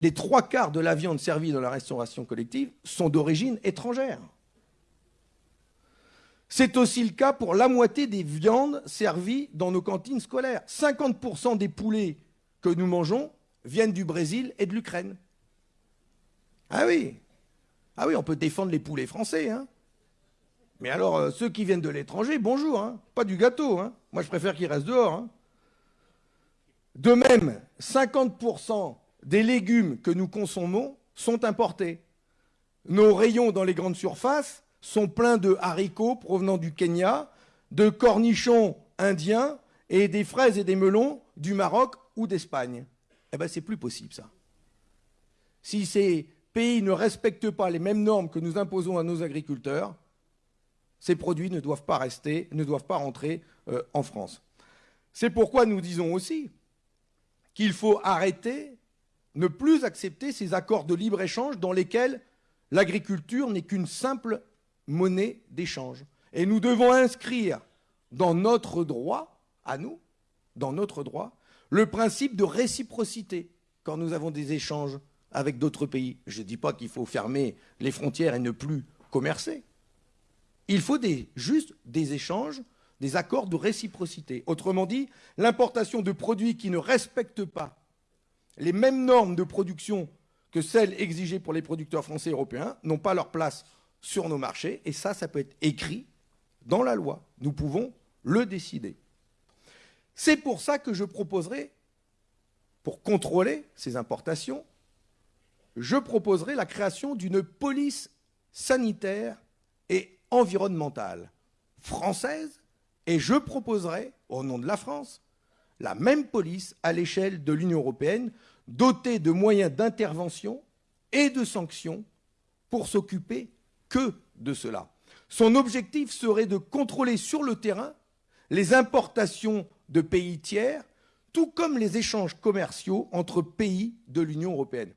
les trois quarts de la viande servie dans la restauration collective sont d'origine étrangère. C'est aussi le cas pour la moitié des viandes servies dans nos cantines scolaires. 50% des poulets que nous mangeons viennent du Brésil et de l'Ukraine. Ah oui, ah oui, on peut défendre les poulets français. Hein. Mais alors, euh, ceux qui viennent de l'étranger, bonjour, hein. pas du gâteau. Hein. Moi, je préfère qu'ils restent dehors. Hein. De même, 50% des légumes que nous consommons sont importés. Nos rayons dans les grandes surfaces sont pleins de haricots provenant du Kenya, de cornichons indiens et des fraises et des melons du Maroc ou d'Espagne. Eh bien, c'est plus possible, ça. Si ces pays ne respectent pas les mêmes normes que nous imposons à nos agriculteurs, ces produits ne doivent pas rester, ne doivent pas rentrer euh, en France. C'est pourquoi nous disons aussi qu'il faut arrêter, ne plus accepter ces accords de libre-échange dans lesquels l'agriculture n'est qu'une simple monnaie d'échange. Et nous devons inscrire dans notre droit, à nous, dans notre droit, le principe de réciprocité quand nous avons des échanges avec d'autres pays. Je ne dis pas qu'il faut fermer les frontières et ne plus commercer. Il faut juste des échanges, des accords de réciprocité. Autrement dit, l'importation de produits qui ne respectent pas les mêmes normes de production que celles exigées pour les producteurs français et européens n'ont pas leur place sur nos marchés. Et ça, ça peut être écrit dans la loi. Nous pouvons le décider. C'est pour ça que je proposerai, pour contrôler ces importations, je proposerai la création d'une police sanitaire et environnementale française et je proposerai, au nom de la France, la même police à l'échelle de l'Union européenne, dotée de moyens d'intervention et de sanctions pour s'occuper que de cela. Son objectif serait de contrôler sur le terrain les importations de pays tiers, tout comme les échanges commerciaux entre pays de l'Union européenne.